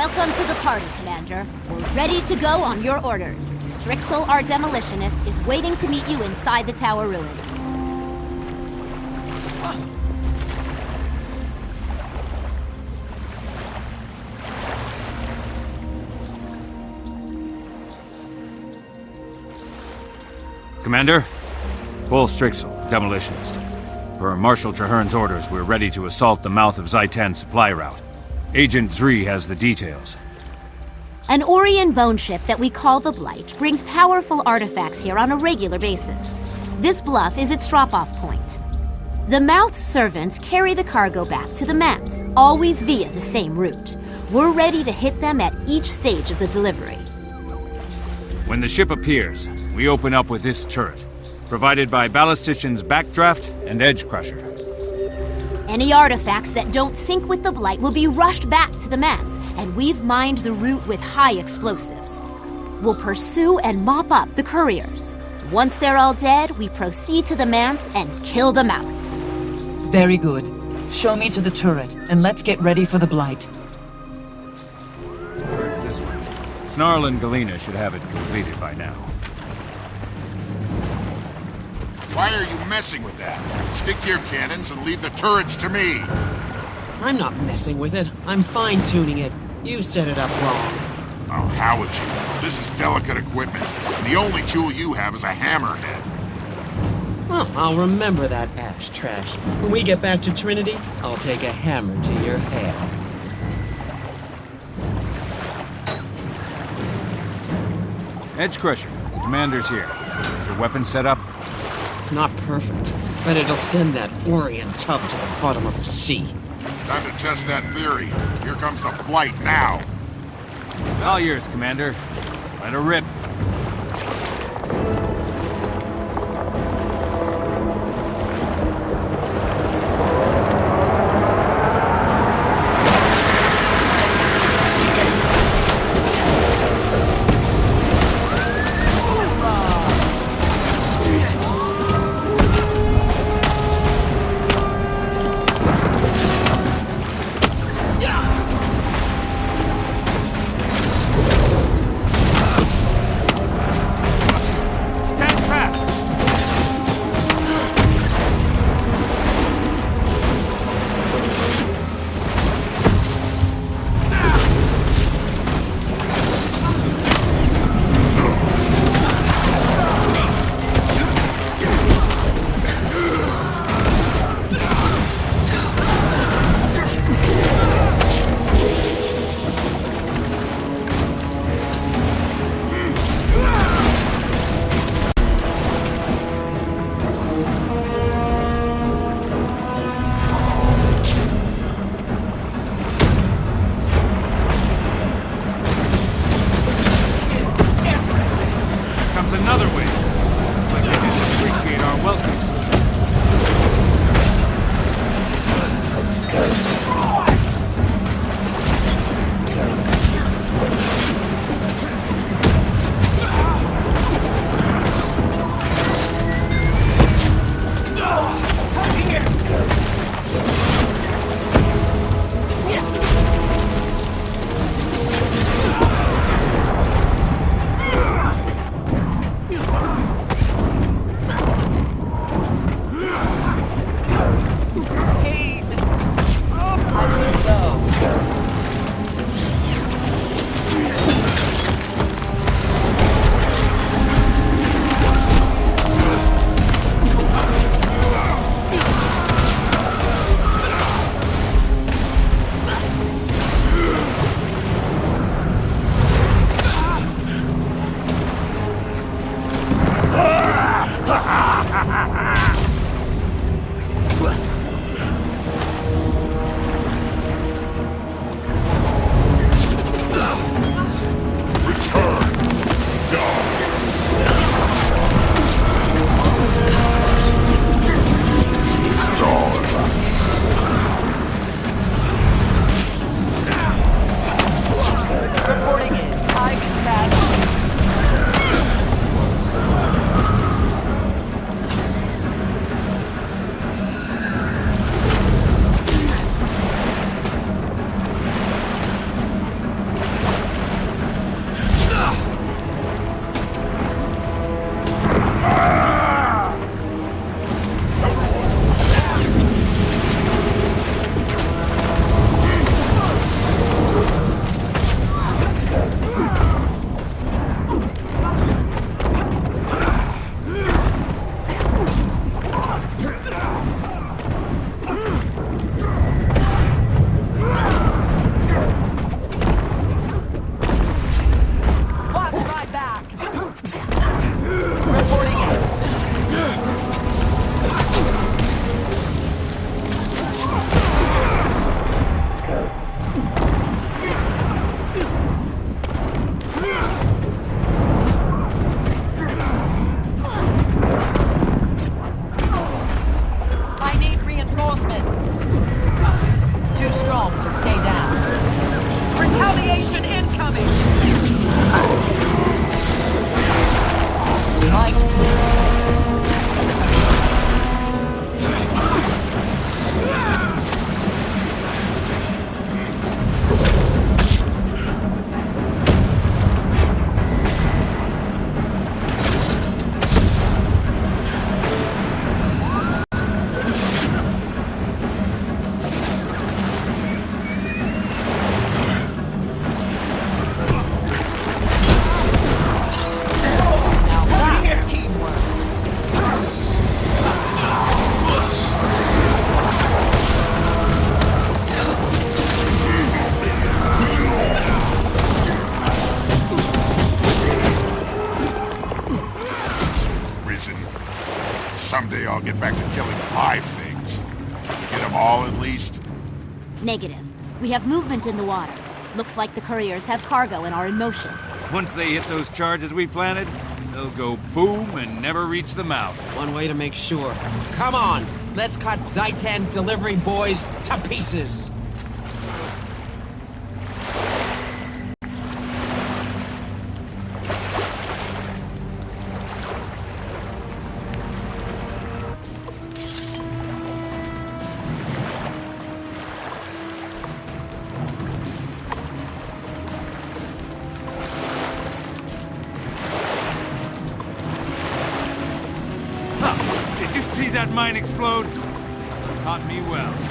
Welcome to the party, Commander. We're ready to go on your orders. Strixel, our demolitionist, is waiting to meet you inside the tower ruins. Commander? Paul Strixel, demolitionist. Per Marshal Trahearne's orders, we're ready to assault the mouth of Zhaitan's supply route. Agent Zri has the details. An Orrian bone ship that we call the Blight brings powerful artifacts here on a regular basis. This bluff is its drop-off point. The Mouth's servants carry the cargo back to the mats, always via the same route. We're ready to hit them at each stage of the delivery. When the ship appears, we open up with this turret, provided by Ballistician's Backdraft and Edge Crusher. Any artifacts that don't sink with the Blight will be rushed back to the Manse, and we've mined the route with high explosives. We'll pursue and mop up the couriers. Once they're all dead, we proceed to the Manse and kill the Mouth. Very good. Show me to the turret, and let's get ready for the Blight. Turret's this. Snarl and Galena should have it completed by now. Why are you messing with that? Stick to your cannons and leave the turrets to me. I'm not messing with it. I'm fine-tuning it. You set it up wrong. Oh, how would you? This is delicate equipment, and the only tool you have is a hammerhead. Well, I'll remember that, ash trash. When we get back to Trinity, I'll take a hammer to your head. Edge Crusher, the commander's here. Is your weapon set up? It's not perfect, but it'll send that Orrian tub to the bottom of the sea. Time to test that theory. Here comes the Blight now. All yours, Commander. Let her rip. Down. Retaliation incoming! Light Someday I'll get back to killing five things. Get them all at least. Negative. We have movement in the water. Looks like the couriers have cargo and are in motion. Once they hit those charges we planted, they'll go boom and never reach the mouth. One way to make sure. Come on, let's cut Zhaitan's delivery boys to pieces. Mine explode? Taught me well.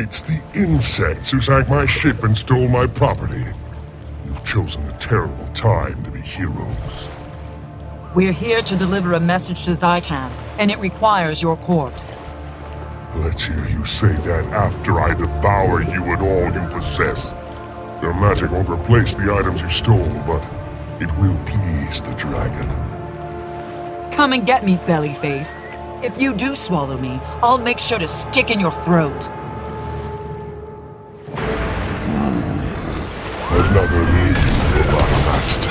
Insects who sank my ship and stole my property. You've chosen a terrible time to be heroes. We're here to deliver a message to Zhaitan, and it requires your corpse. Let's hear you say that after I devour you and all you possess. Your magic won't replace the items you stole, but it will please the dragon. Come and get me, Bellyface. If you do swallow me, I'll make sure to stick in your throat. Another lead for my master.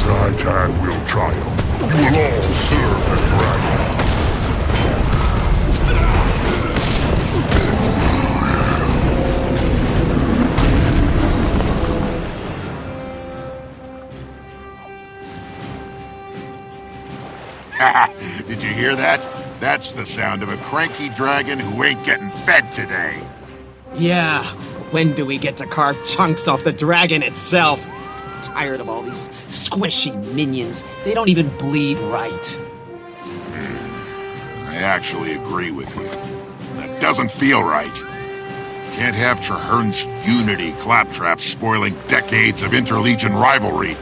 Zhaitan will triumph. Will all. Did you hear that? That's the sound of a cranky dragon who ain't getting fed today. Yeah, when do we get to carve chunks off the dragon itself? Tired of all these squishy minions. They don't even bleed right. Hmm. I actually agree with you. That doesn't feel right. Can't have Trahearne's unity claptrap spoiling decades of interlegion rivalry.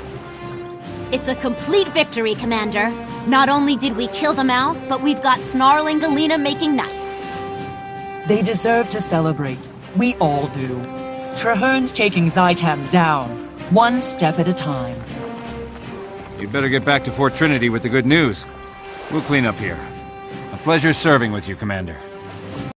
It's a complete victory, Commander. Not only did we kill them out, but we've got Snarling Galena making nice. They deserve to celebrate. We all do. Trahearne's taking Zhaitan down, one step at a time. You'd better get back to Fort Trinity with the good news. We'll clean up here. A pleasure serving with you, Commander.